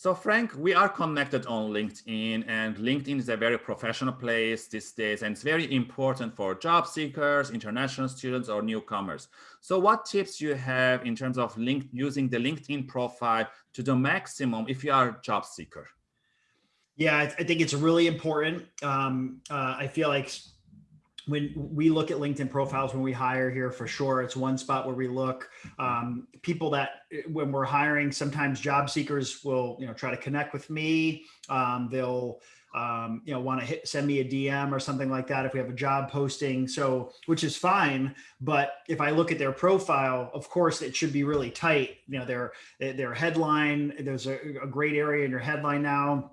So Frank, we are connected on LinkedIn and LinkedIn is a very professional place these days and it's very important for job seekers, international students or newcomers. So what tips you have in terms of link, using the LinkedIn profile to the maximum if you are a job seeker? Yeah, I, think it's really important. Um, uh, I feel like when we look at LinkedIn profiles when we hire here for sure, it's one spot where we look. Um, people that when we're hiring, sometimes job seekers will you know try to connect with me. Um, they'll um, you know want to hit send me a DM or something like that if we have a job posting. So which is fine, but if I look at their profile, of course it should be really tight. You know their their headline. There's a, a great area in your headline now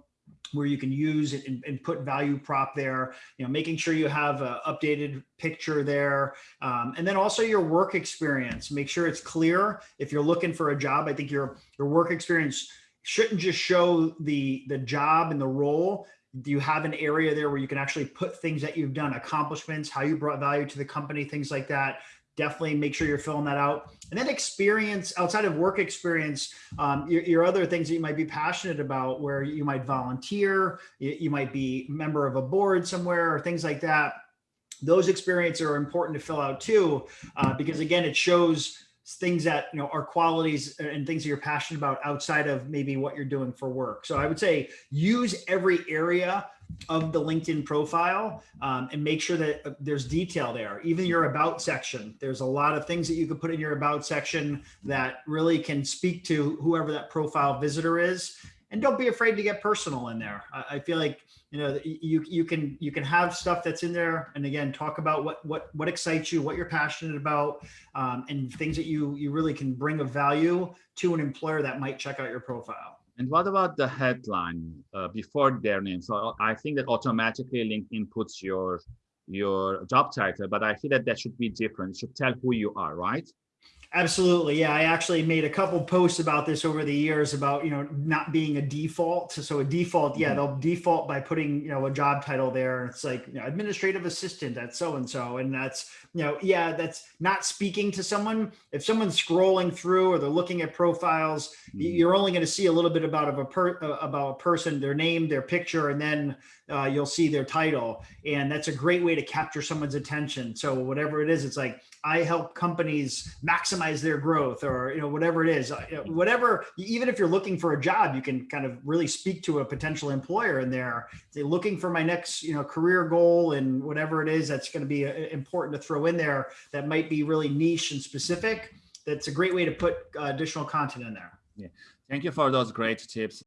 where you can use it and, and, put value prop there, you know, making sure you have an updated picture there. Um, and then also your work experience, make sure it's clear. If you're looking for a job, I think your, your work experience shouldn't just show the, the job and the role. Do you have an area there where you can actually put things that you've done, accomplishments, how you brought value to the company, things like that definitely make sure you're filling that out. And then experience outside of work experience, um, your, your, other things that you might be passionate about where you might volunteer, you, you might be member of a board somewhere or things like that. Those experiences are important to fill out too, uh, because again, it shows things that you know are qualities and things that you're passionate about outside of maybe what you're doing for work. So I would say use every area of the LinkedIn profile um, and make sure that uh, there's detail there. Even your about section, there's a lot of things that you could put in your about section that really can speak to whoever that profile visitor is. And don't be afraid to get personal in there. I, I feel like you know you you can you can have stuff that's in there, and again talk about what what what excites you, what you're passionate about, um, and things that you you really can bring of value to an employer that might check out your profile. And what about the headline uh, before their name? So I think that automatically LinkedIn puts your your job title, but I feel that that should be different. It should tell who you are, right? Absolutely. Yeah. I actually made a couple posts about this over the years about, you know, not being a default. So a default, yeah, mm-hmm. they'll default by putting, you know, a job title there. And it's like, you know, administrative assistant at so-and-so. And that's, you know, yeah, that's not speaking to someone. If someone's scrolling through or they're looking at profiles, mm-hmm. you're only going to see a little bit about of a per uh, about a person, their name, their picture, and then uh, you'll see their title. And that's a great way to capture someone's attention. So whatever it is, it's like, I help companies maximize their growth or, you know, whatever it is, whatever, even if you're looking for a job, you can kind of really speak to a potential employer in there. They're looking for my next, you know, career goal and whatever it is that's going to be uh, important to throw in there that might be really niche and specific. That's a great way to put uh, additional content in there. Yeah. Thank you for those great tips.